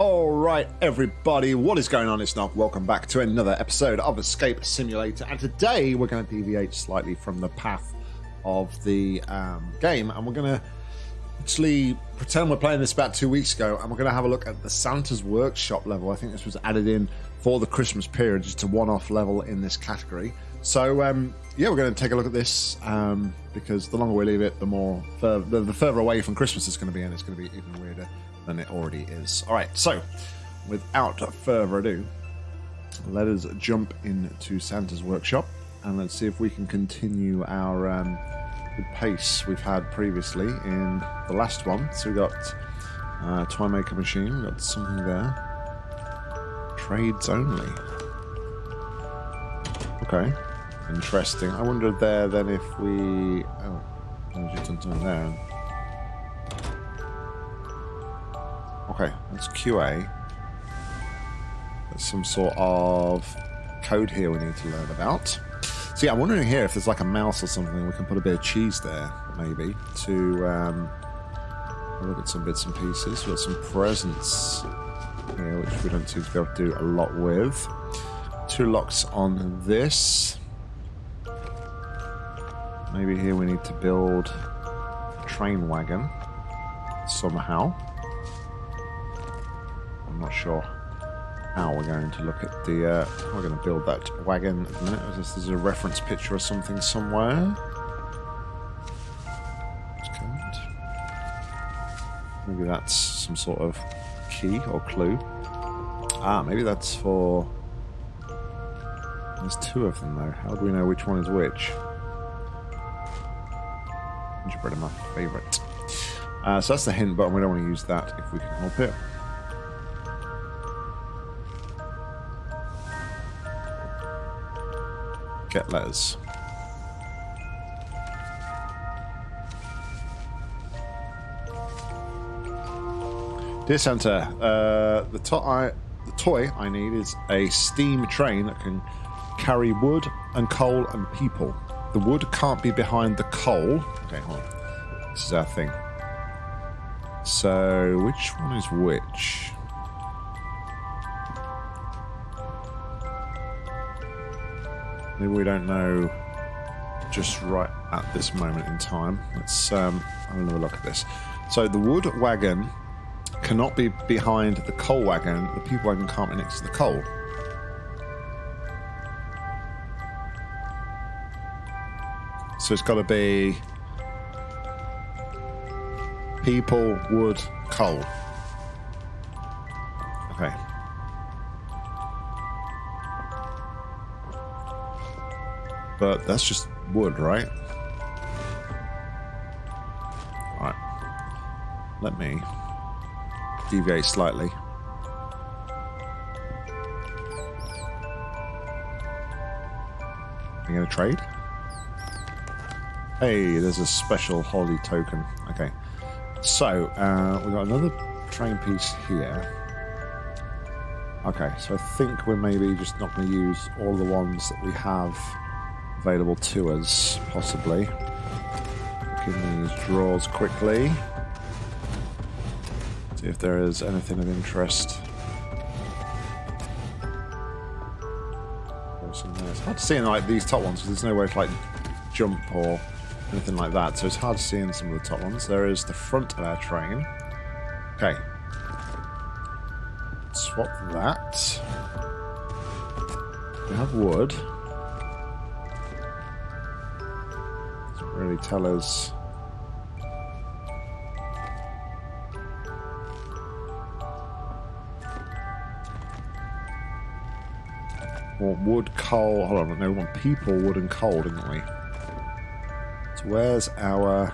All right, everybody, what is going on? It's Knock. Welcome back to another episode of Escape Simulator. And today we're going to deviate slightly from the path of the um, game, and we're going to actually pretend we're playing this about two weeks ago, and we're going to have a look at the Santa's Workshop level. I think this was added in for the Christmas period, It's a one-off level in this category. So um, yeah, we're going to take a look at this um, because the longer we leave it, the more the, the further away from Christmas it's going to be, and it's going to be even weirder than it already is. All right, so without further ado, let us jump into Santa's workshop and let's see if we can continue our um, pace we've had previously in the last one. So we got uh, toy maker machine, we got something there. Trades only. Okay, interesting. I wonder there then if we. Oh, there's just something there. Okay, that's QA. There's some sort of code here we need to learn about. So yeah, I'm wondering here if there's like a mouse or something we can put a bit of cheese there, maybe, to um, look at some bits and pieces. We've got some presents here, which we don't seem to be able to do a lot with. Two locks on this. Maybe here we need to build a train wagon somehow. I'm not sure how we're going to look at the. Uh, we're going to build that wagon at the minute. Is There's a reference picture or something somewhere. Maybe that's some sort of key or clue. Ah, maybe that's for. There's two of them though. How do we know which one is which? Gingerbread are my favourite. Uh, so that's the hint button. We don't want to use that if we can help it. Get letters. Dear Santa, uh, the, to- I, the toy I need is a steam train that can carry wood and coal and people. The wood can't be behind the coal. Okay, hold on. This is our thing. So, which one is which? Maybe we don't know just right at this moment in time. Let's um, have another look at this. So the wood wagon cannot be behind the coal wagon. The people wagon can't be next to the coal. So it's got to be people, wood, coal. Okay. But that's just wood, right? Alright. Let me deviate slightly. You going to trade? Hey, there's a special holy token. Okay. So, uh, we've got another train piece here. Okay, so I think we're maybe just not going to use all the ones that we have available to us, possibly. Look in these drawers quickly. See if there is anything of interest. It's hard to see in like these top ones because there's no way to like jump or anything like that, so it's hard to see in some of the top ones. There is the front of our train. Okay. Swap that. We have wood. Doesn't really tell us. Want wood, coal. Hold on, no, we want people, wood, and coal, didn't we? So where's our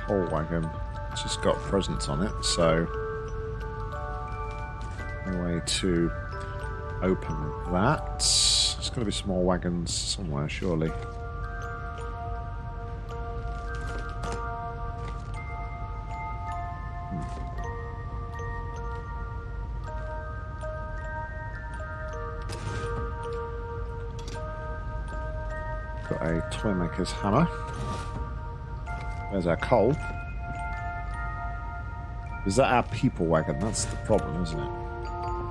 coal wagon? It's just got presents on it, so no way to open that. There's got to be more wagons somewhere, surely. Got a toy maker's hammer. There's our coal. Is that our people wagon? That's the problem, isn't it?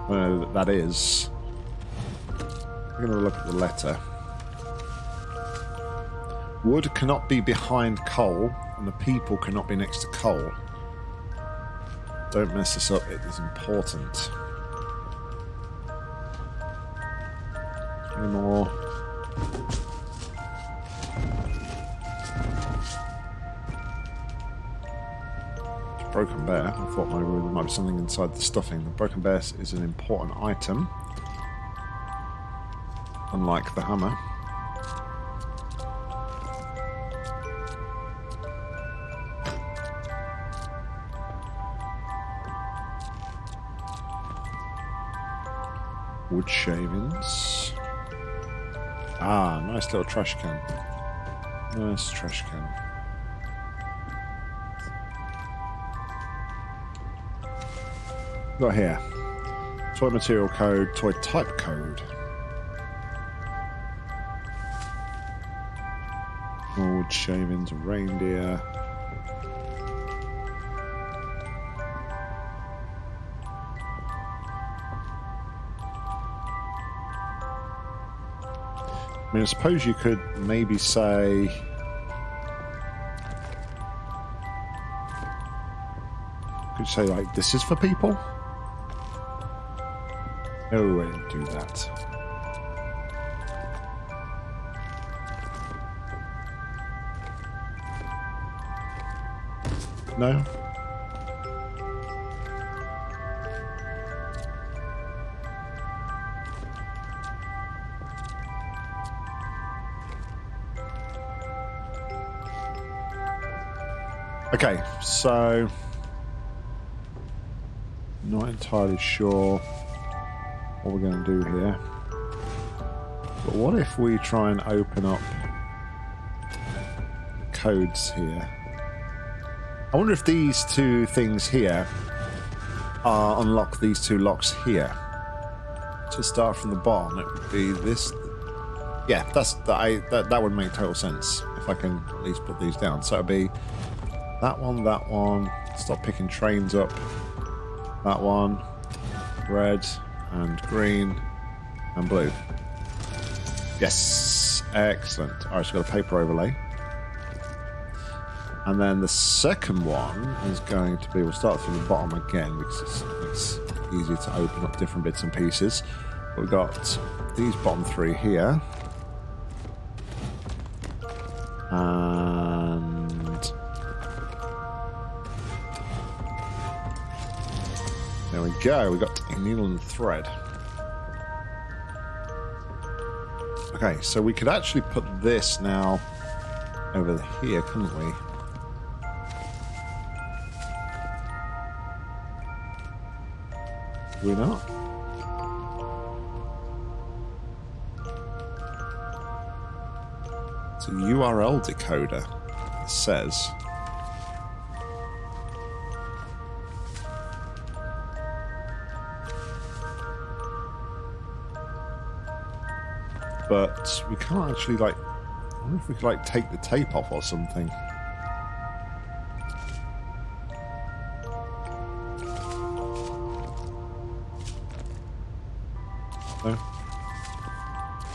That that is. We're going to look at the letter. Wood cannot be behind coal, and the people cannot be next to coal. Don't mess this up, it is important. Any more? Broken bear. I thought maybe there might be something inside the stuffing. The broken bear is an important item, unlike the hammer. Wood shavings. Ah, nice little trash can. Nice trash can. Got here. Toy material code, toy type code. Wood shavings, reindeer. I mean, I suppose you could maybe say. Could say, like, this is for people? No, I didn't do that. No? Okay, so not entirely sure what we're going to do here. But what if we try and open up codes here? I wonder if these two things here are unlock these two locks here. To start from the bottom, it would be this. Yeah, that's that. I, that that would make total sense if I can at least put these down. So it'd be that one, that one. Stop picking trains up. That one. Red and green and blue. Yes. Excellent. Alright, so we've got a paper overlay. And then the second one is going to be, we'll start from the bottom again because it's, it's easier to open up different bits and pieces. We've got these bottom three here. And there we go. We got a needle and thread. Okay, so we could actually put this now over here, couldn't we? we not? It's a URL decoder, it says. But we can't actually, like, I wonder if we could, like, take the tape off or something. No?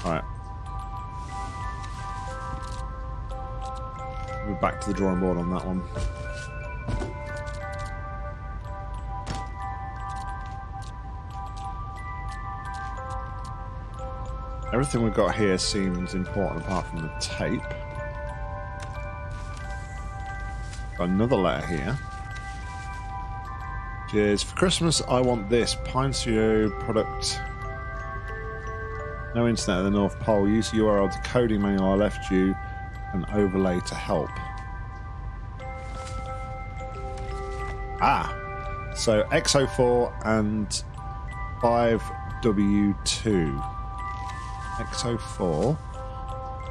Alright. We're back to the drawing board on that one. Everything we've got here seems important apart from the tape. Another letter here. Cheers. For Christmas, I want this Pine product no internet at the North Pole. Use the URL decoding manual I left you an overlay to help. Ah, so XO4 and 5W2. XO4.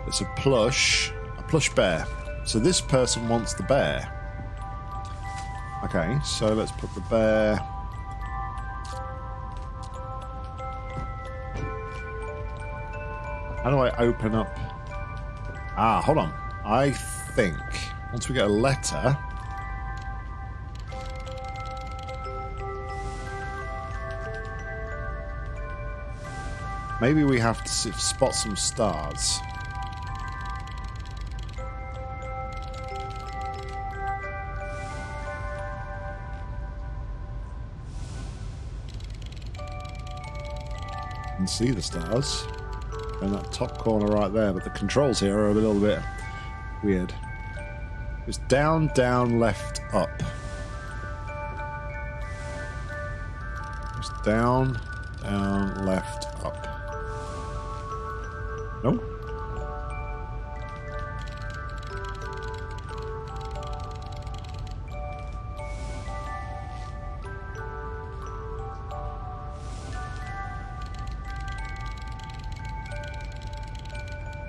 It's a plush, a plush bear. So this person wants the bear. Okay, so let's put the bear. How do I open up? Ah, hold on. I think once we get a letter, Maybe we have to spot some stars. And see the stars in that top corner right there, but the controls here are a little bit weird. It's down, down, left, up. It's down, down, left,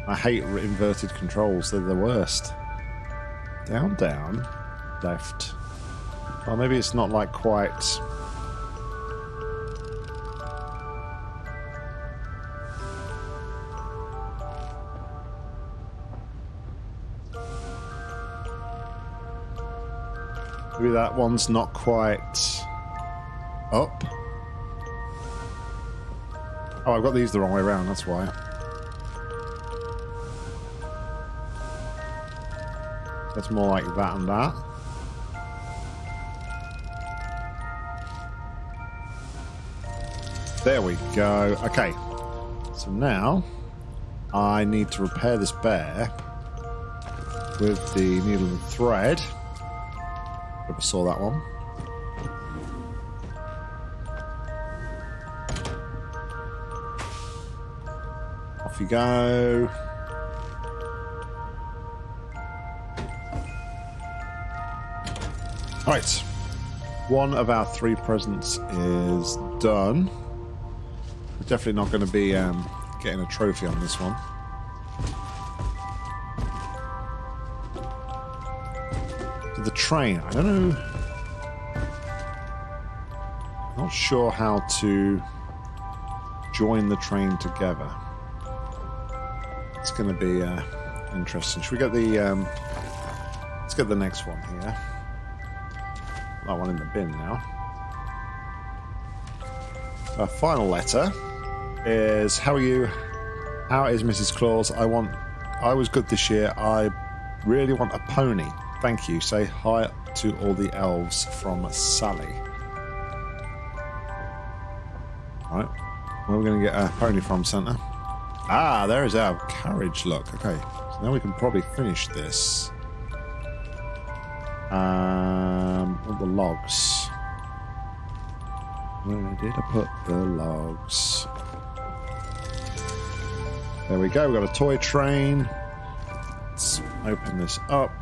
I hate inverted controls, they're the worst. Down, down, left. Well, maybe it's not like quite... Maybe that one's not quite up. Oh, I've got these the wrong way around, that's why. That's more like that and that. There we go. Okay. So now I need to repair this bear with the needle and thread. Never saw that one. Off you go. Right. One of our three presents is done. We're definitely not going to be um, getting a trophy on this one. To the train. I don't know. Not sure how to join the train together. It's going to be uh, interesting. Should we get the... Um, let's get the next one here that one in the bin now. Our final letter is How are you? How is Mrs. Claus? I want I was good this year. I really want a pony. Thank you. Say hi to all the elves from Sally. Right. Where are we going to get a pony from, Santa? Ah, there is our carriage look. Okay. So now we can probably finish this. All the logs. Where did I put the logs? There we go. We've got a toy train. Let's open this up.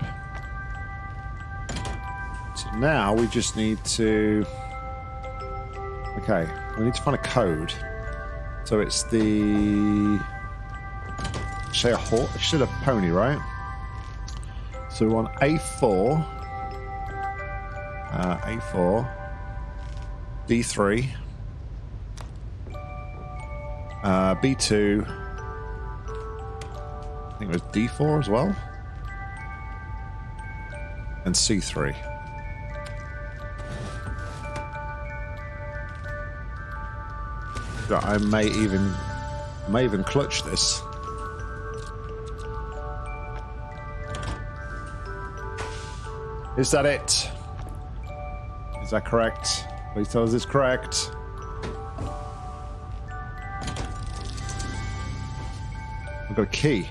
So now we just need to... Okay, we need to find a code. So it's the... Say a horse, should a pony, right? So we're on A4. Uh, A4. B3. Uh, B2. I think it was D4 as well. And C3. I may even may even clutch this. Is that it? Is that correct? Please tell us it's correct. We've got a key.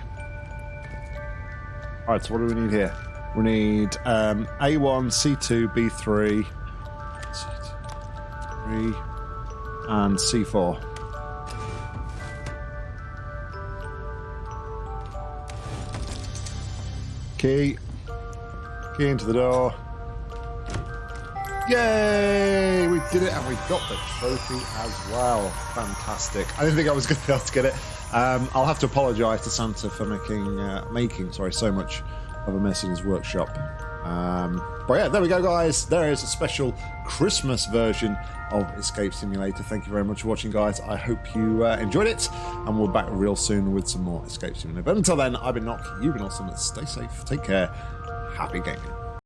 Alright, so what do we need here? We need um, A1, C2, B3, C2, and C4. Key. Key into the door. Yay! We did it and we got the trophy as well. Fantastic. I didn't think I was going to be able to get it. Um, I'll have to apologise to Santa for making uh, making sorry so much of a mess in his workshop. Um, but yeah, there we go, guys. There is a special Christmas version of Escape Simulator. Thank you very much for watching, guys. I hope you uh, enjoyed it, and we'll be back real soon with some more Escape Simulator. But until then, I've been Nock. You've been awesome. Stay safe. Take care. Happy gaming.